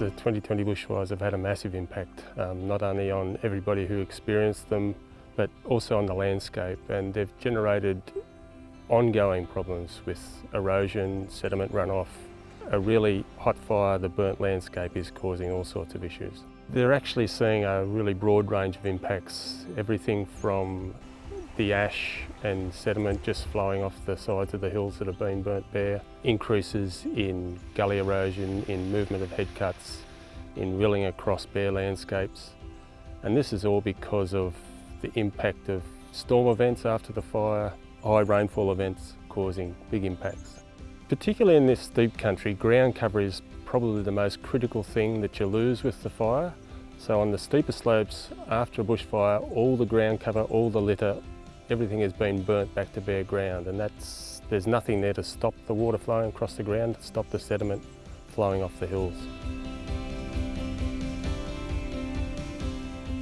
The 2020 bushfires have had a massive impact, um, not only on everybody who experienced them, but also on the landscape. And they've generated ongoing problems with erosion, sediment runoff. A really hot fire, the burnt landscape is causing all sorts of issues. They're actually seeing a really broad range of impacts, everything from the ash and sediment just flowing off the sides of the hills that have been burnt bare, increases in gully erosion, in movement of headcuts, in rilling across bare landscapes. And this is all because of the impact of storm events after the fire, high rainfall events causing big impacts. Particularly in this steep country, ground cover is probably the most critical thing that you lose with the fire. So on the steeper slopes after a bushfire, all the ground cover, all the litter, everything has been burnt back to bare ground and that's, there's nothing there to stop the water flowing across the ground, to stop the sediment flowing off the hills.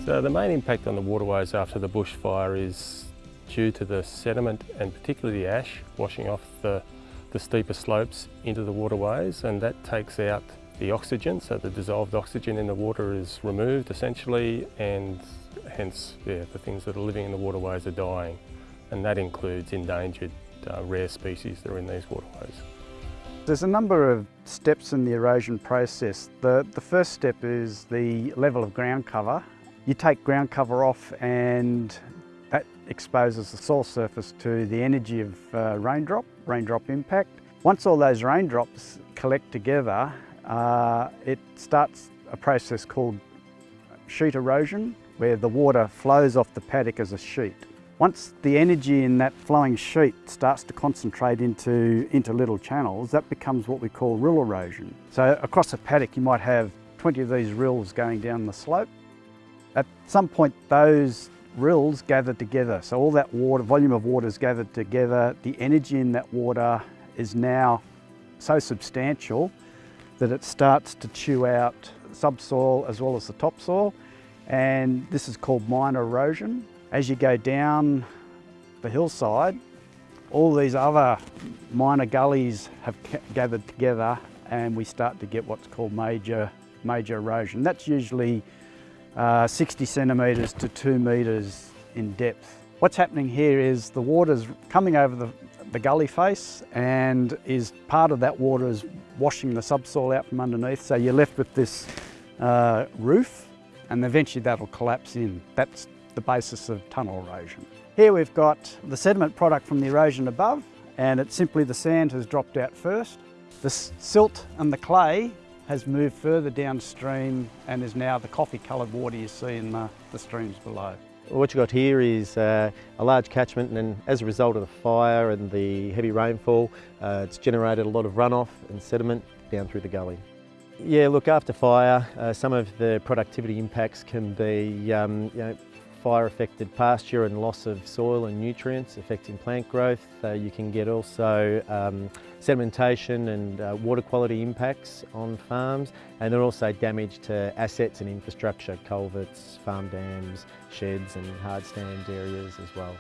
So the main impact on the waterways after the bushfire is due to the sediment and particularly the ash washing off the, the steeper slopes into the waterways and that takes out the oxygen, so the dissolved oxygen in the water is removed essentially and hence yeah, the things that are living in the waterways are dying and that includes endangered uh, rare species that are in these waterways. There's a number of steps in the erosion process. The, the first step is the level of ground cover. You take ground cover off and that exposes the soil surface to the energy of uh, raindrop, raindrop impact. Once all those raindrops collect together, uh, it starts a process called sheet erosion, where the water flows off the paddock as a sheet. Once the energy in that flowing sheet starts to concentrate into, into little channels, that becomes what we call rill erosion. So across a paddock you might have 20 of these rills going down the slope. At some point those rills gather together. So all that water, volume of water is gathered together. The energy in that water is now so substantial that it starts to chew out subsoil as well as the topsoil and this is called minor erosion. As you go down the hillside, all these other minor gullies have gathered together and we start to get what's called major, major erosion. That's usually uh, 60 centimetres to 2 metres in depth. What's happening here is the water's coming over the, the gully face and is part of that water is washing the subsoil out from underneath so you're left with this uh, roof and eventually that'll collapse in. That's the basis of tunnel erosion. Here we've got the sediment product from the erosion above and it's simply the sand has dropped out first. The silt and the clay has moved further downstream and is now the coffee coloured water you see in the, the streams below. What you've got here is uh, a large catchment and as a result of the fire and the heavy rainfall, uh, it's generated a lot of runoff and sediment down through the gully. Yeah, look, after fire, uh, some of the productivity impacts can be um, you know, fire-affected pasture and loss of soil and nutrients affecting plant growth. Uh, you can get also um, sedimentation and uh, water quality impacts on farms and are also damage to assets and infrastructure, culverts, farm dams, sheds and hard stand areas as well.